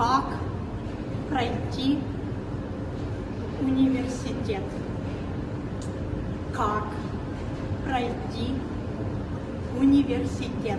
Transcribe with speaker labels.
Speaker 1: Как пройти университет? Как пройти университет?